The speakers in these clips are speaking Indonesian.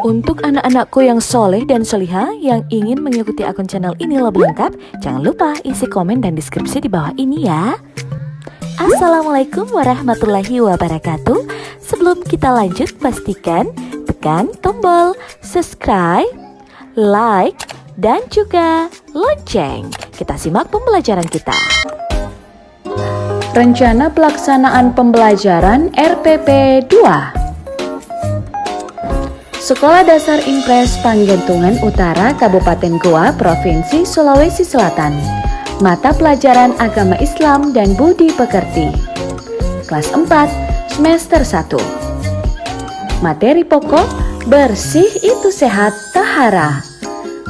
Untuk anak-anakku yang soleh dan soliha yang ingin mengikuti akun channel ini lebih lengkap, jangan lupa isi komen dan deskripsi di bawah ini ya. Assalamualaikum warahmatullahi wabarakatuh. Sebelum kita lanjut, pastikan tekan tombol subscribe, like, dan juga lonceng. Kita simak pembelajaran kita. Rencana pelaksanaan pembelajaran RPP 2 Sekolah Dasar Impres Panggentungan Utara Kabupaten Goa, Provinsi Sulawesi Selatan. Mata pelajaran Agama Islam dan Budi Pekerti. Kelas 4, semester 1. Materi pokok bersih itu sehat tahara.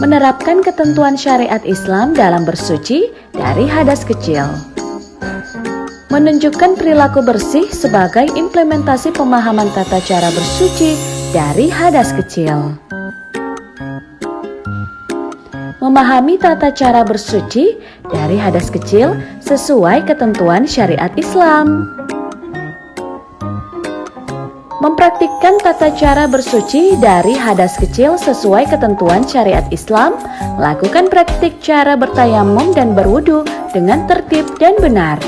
Menerapkan ketentuan syariat Islam dalam bersuci dari hadas kecil menunjukkan perilaku bersih sebagai implementasi pemahaman tata cara bersuci dari hadas kecil. Memahami tata cara bersuci dari hadas kecil sesuai ketentuan syariat Islam. Mempraktikkan tata cara bersuci dari hadas kecil sesuai ketentuan syariat Islam, lakukan praktik cara bertayamum dan berwudu dengan tertib dan benar.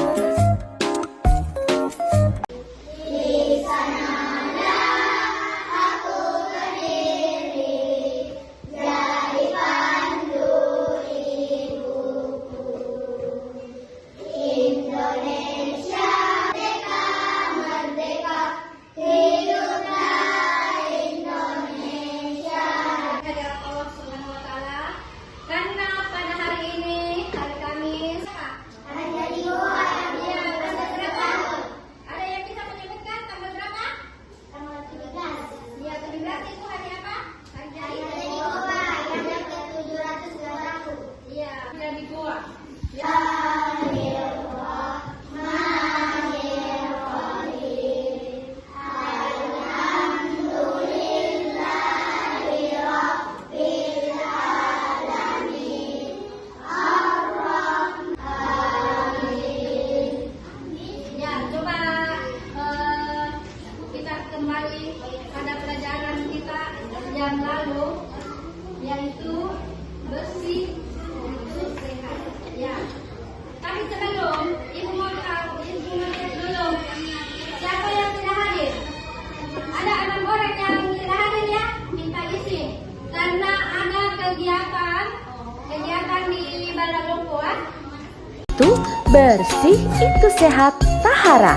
Itu bersih, itu sehat, tahara.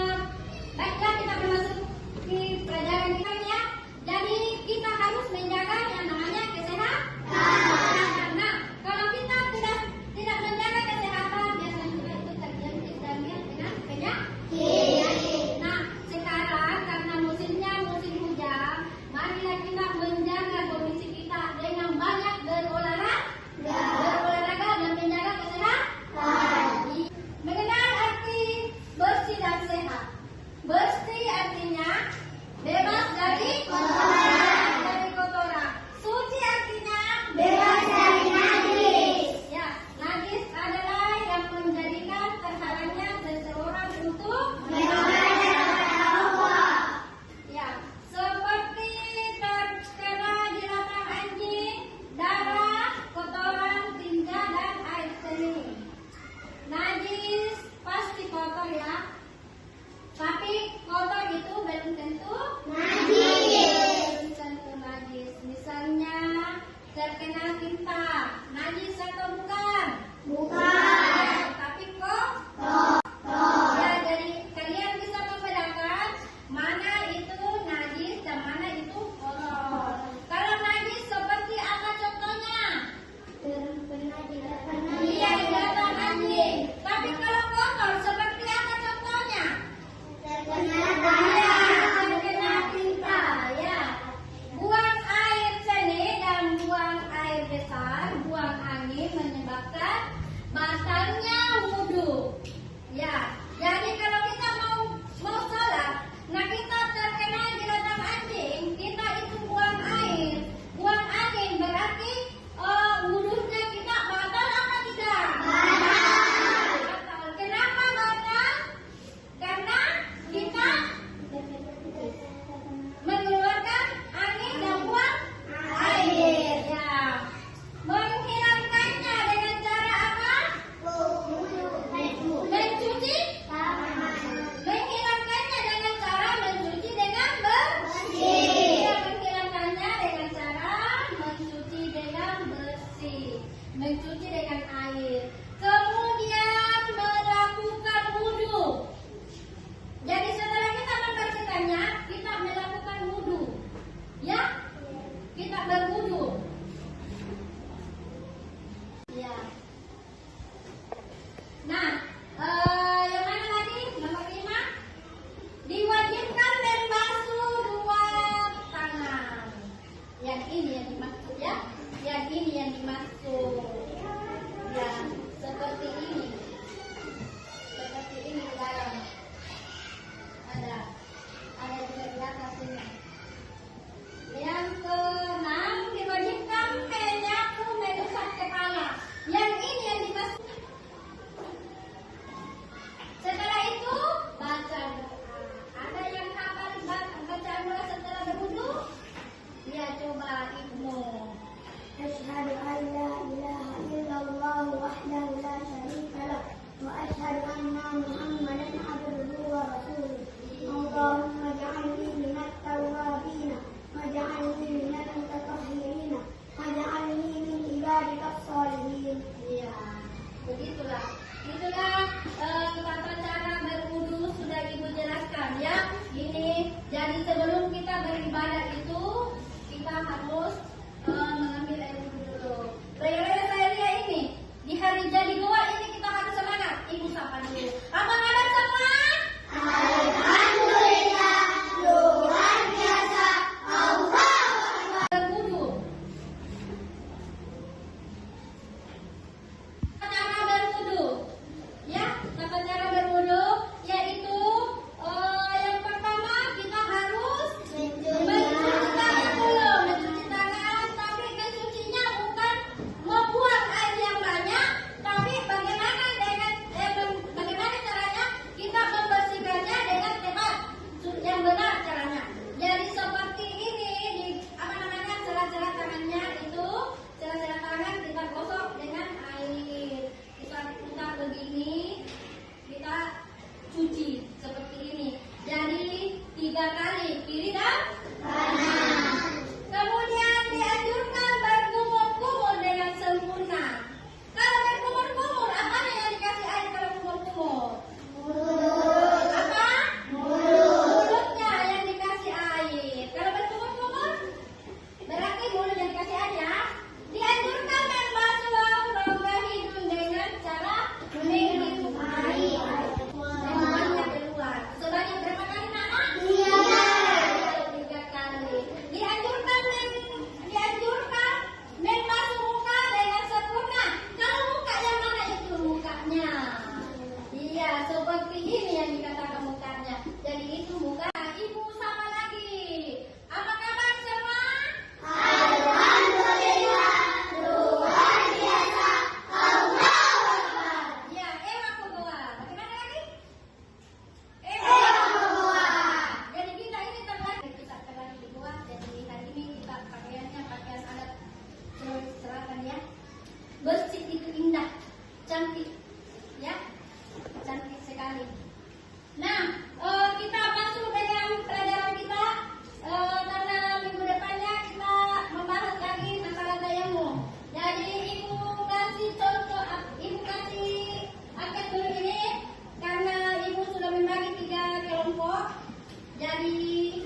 Baiklah kita bermasuk di pelajaran kita ya. Jadi kita harus menjaga Yummy!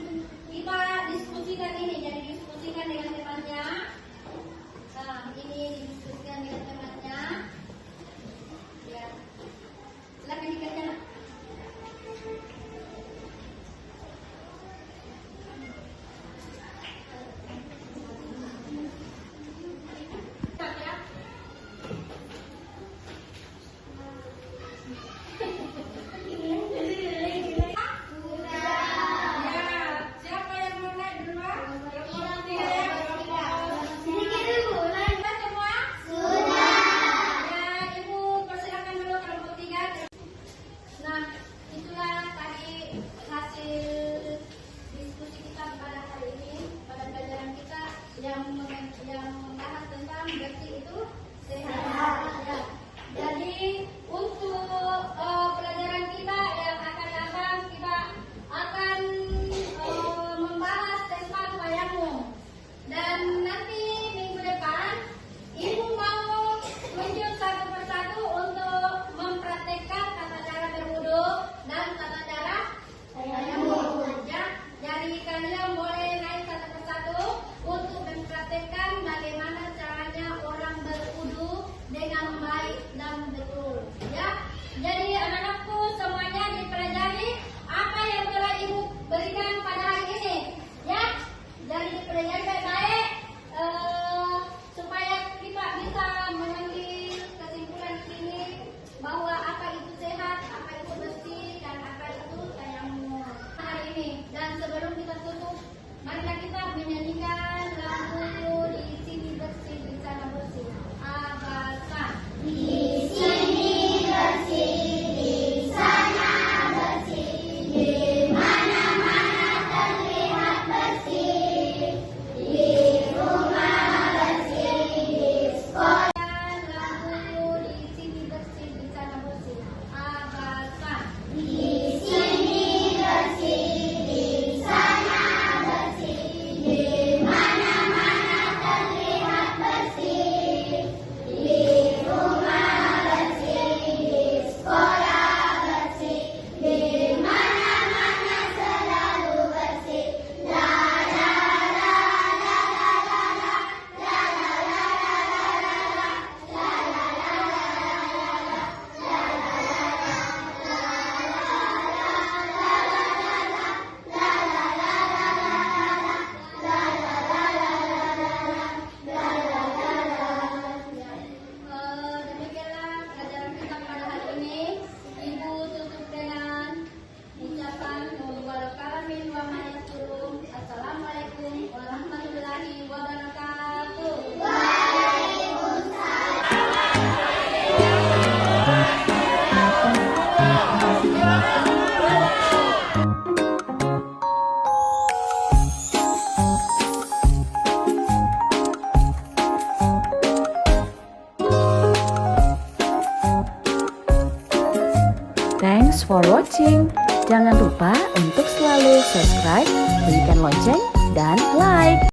For watching. Jangan lupa untuk selalu subscribe, berikan lonceng, dan like.